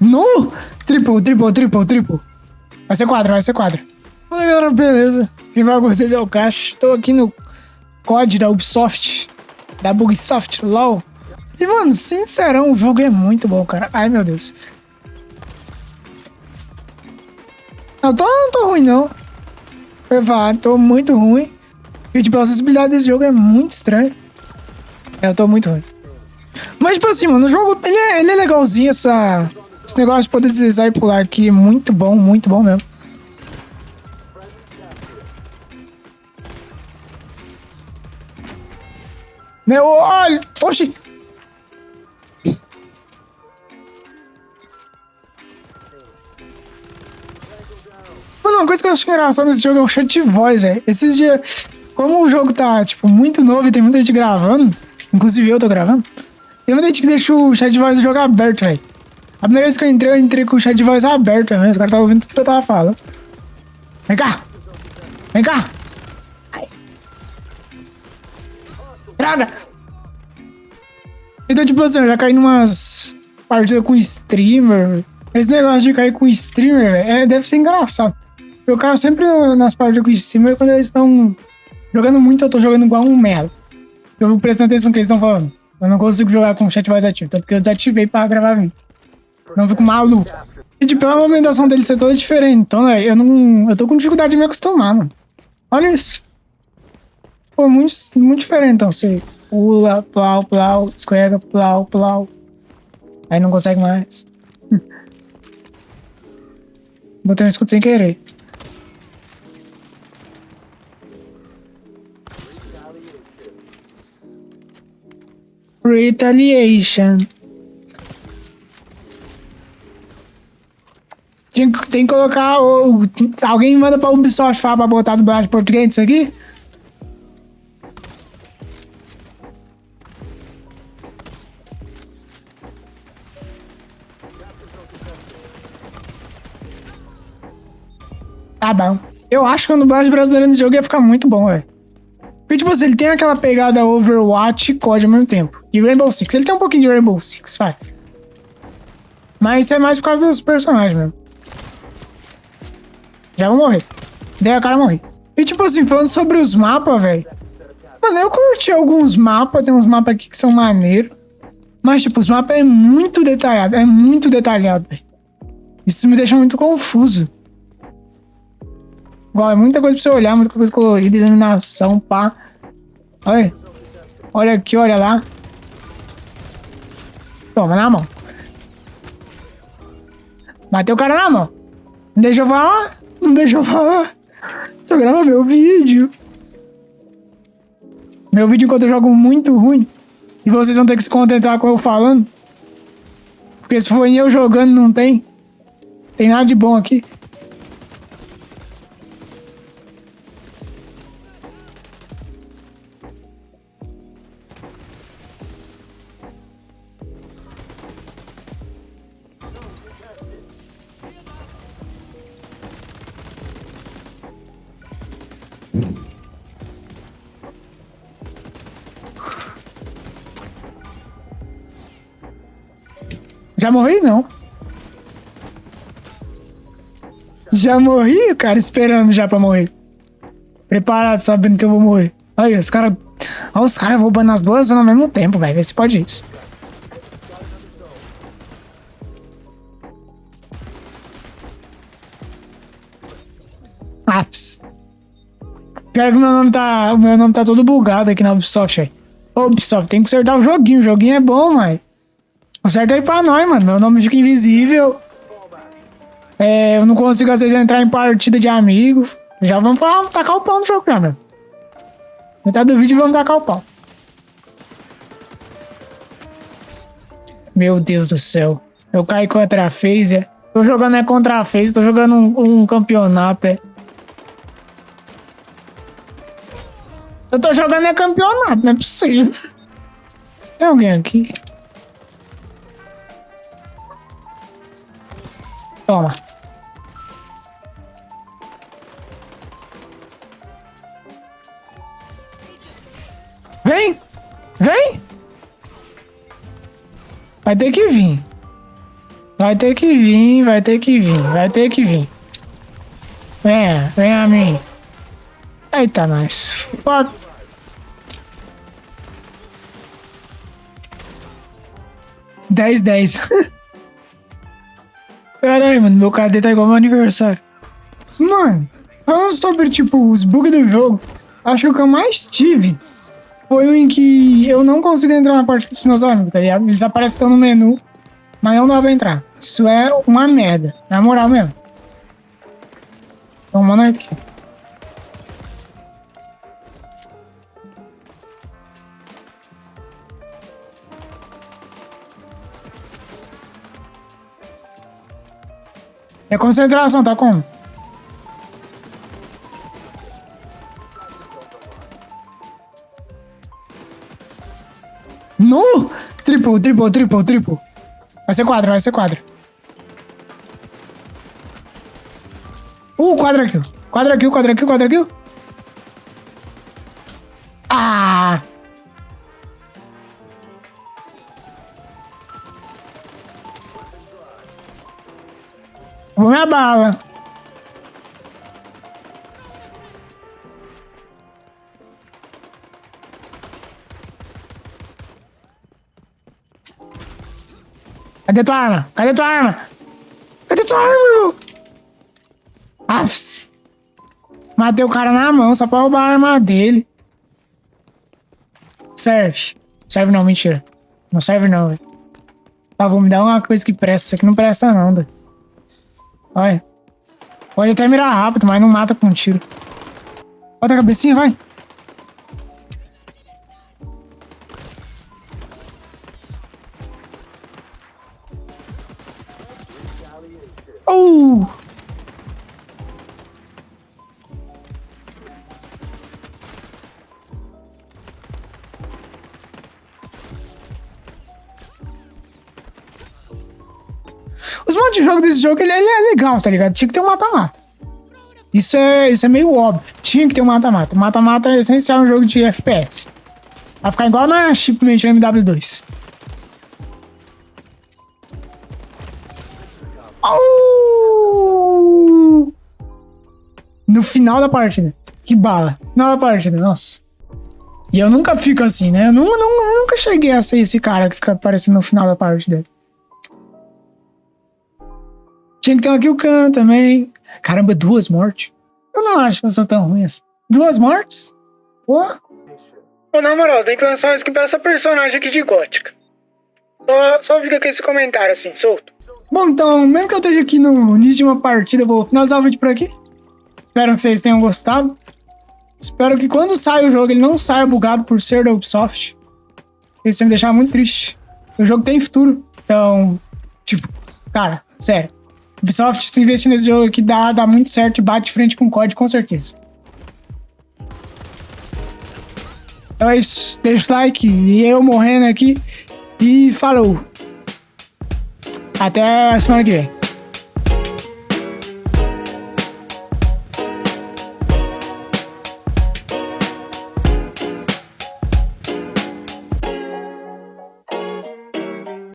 No! Triple, triple, triple, triple. Vai ser quadro, vai ser quadro. Fala galera, beleza? Quem vai com vocês é o Cash. Tô aqui no COD da Ubisoft. Da Bugsoft, LOL. E mano, sincerão, o jogo é muito bom, cara. Ai meu Deus. Não, tô, não tô ruim não. Eu tô muito ruim. E tipo, a acessibilidade desse jogo é muito estranha. É, eu tô muito ruim. Mas, tipo assim, mano, o jogo, ele é, ele é legalzinho, essa, esse negócio de poder deslizar e pular aqui. Muito bom, muito bom mesmo. Meu olho! Oxi! Mano, uma coisa que eu acho engraçada nesse jogo é o chat de voz, velho. Esses dias, como o jogo tá, tipo, muito novo e tem muita gente gravando, inclusive eu tô gravando, tem muita gente que deixa o chat de voz do jogo aberto, velho. A primeira vez que eu entrei, eu entrei com o chat de voz aberto, né? Os caras estavam ouvindo tudo que eu tava falando. Vem cá! Vem cá! Ai. Droga! Então, tipo assim, eu já caí numas partidas com streamer. Esse negócio de cair com streamer, é, deve ser engraçado. Eu caio sempre nas partidas com streamer quando eles estão jogando muito, eu tô jogando igual um merda. Eu vou prestando atenção no que eles estão falando. Eu não consigo jogar com o chat voz ativo, tanto que eu desativei pra gravar vídeo. Não fico maluco. E tipo, a movimentação dele ser toda diferente. Então, né, eu não. Eu tô com dificuldade de me acostumar, mano. Olha isso. Pô, muito, muito diferente, então. Você pula, plau, plau, escorrega, plau, plau. Aí não consegue mais. Botei um escudo sem querer. Retaliation. Tem, tem que colocar. Alguém manda pra Ubisoft falar pra botar dublagem português nisso aqui? Tá bom. Eu acho que a dublagem brasileira nesse jogo ia ficar muito bom, velho. Porque, tipo assim, ele tem aquela pegada Overwatch e COD ao mesmo tempo. E Rainbow Six. Ele tem um pouquinho de Rainbow Six, vai. Mas isso é mais por causa dos personagens mesmo. Já vou morrer. Daí a cara morrer. E tipo assim, falando sobre os mapas, velho. Mano, eu curti alguns mapas. Tem uns mapas aqui que são maneiros. Mas, tipo, os mapas é muito detalhado. É muito detalhado, velho. Isso me deixa muito confuso. Igual, é muita coisa pra você olhar, muita coisa colorida, iluminação, pá. Olha. Olha aqui, olha lá. Toma na mão. Bateu o cara na mão. Deixa eu falar. Não deixa eu falar. Eu gravar meu vídeo. Meu vídeo enquanto eu jogo muito ruim. E vocês vão ter que se contentar com eu falando. Porque se for eu jogando, não tem. Tem nada de bom aqui. Já morri, não. Já morri, cara esperando já pra morrer. Preparado, sabendo que eu vou morrer. Aí, os caras... Olha os caras roubando as duas ao mesmo tempo, velho. Vê se pode isso. Afs. Pior que meu nome tá... O meu nome tá todo bugado aqui na Ubisoft, velho. Ô, Ubisoft, tem que acertar o joguinho. O joguinho é bom, mas... Conserta aí pra nós, mano. Meu nome fica invisível. É, eu não consigo às vezes entrar em partida de amigos. Já vamos pra, tacar o pau no jogo já, mano. Metade do vídeo vamos tacar o pau. Meu Deus do céu. Eu caí contra a Phaser. Tô jogando é contra a Phaser, tô jogando um, um campeonato, é. Eu tô jogando é campeonato, não é possível. Tem alguém aqui? Toma. Vem! Vem! Vai ter que vir. Vai ter que vir, vai ter que vir, vai ter que vir. Venha, venha a mim. Eita, nós. Fuck. Dez, dez. Aí, mano. Meu KD tá igual meu aniversário. Mano, falando sobre, tipo, os bugs do jogo, acho que o que eu mais tive foi o em que eu não consigo entrar na parte dos meus amigos, tá ligado? Eles aparecem no menu, mas não dá pra entrar. Isso é uma merda. Na moral mesmo. Então, mano, aqui. A concentração, tá como? No! Triple, triple, triple, triple. Vai ser quadro, vai ser quadro. Uh, quadra kill. Quadra kill, quadra kill, quadra kill. Ah! Vou minha bala. Cadê tua arma? Cadê tua arma? Cadê tua arma, meu? Afs. Matei o cara na mão só pra roubar a arma dele. Serve. Serve não, mentira. Não serve não, velho. Vou me dar uma coisa que presta. Isso aqui não presta não, velho. Olha. Pode até mirar rápido, mas não mata com um tiro. Bota a cabecinha, vai. Os modos de jogo desse jogo, ele, ele é legal, tá ligado? Tinha que ter um mata-mata. Isso é, isso é meio óbvio. Tinha que ter um mata-mata. Mata-mata é essencial no jogo de FPS. Vai ficar igual na Shipment MW2. Oh! No final da partida. Que bala. Final da partida, nossa. E eu nunca fico assim, né? Eu nunca, nunca, eu nunca cheguei a ser esse cara que fica aparecendo no final da partida. Tinha que ter uma cam também. Caramba, duas mortes. Eu não acho que eu sou tão ruim assim. Duas mortes? Pô. Pô, na moral, tem que lançar uma skin pra essa personagem aqui de gótica. Só, só fica com esse comentário assim, solto. Bom, então, mesmo que eu esteja aqui no início de uma partida, eu vou finalizar o vídeo por aqui. Espero que vocês tenham gostado. Espero que quando saia o jogo, ele não saia bugado por ser da Ubisoft. Isso vai me deixar muito triste. O jogo tem futuro. Então, tipo, cara, sério. Ubisoft, se investir nesse jogo aqui, dá, dá muito certo e bate frente com o COD, com certeza. Então é isso. Deixa o like e eu morrendo aqui. E falou! Até a semana que vem.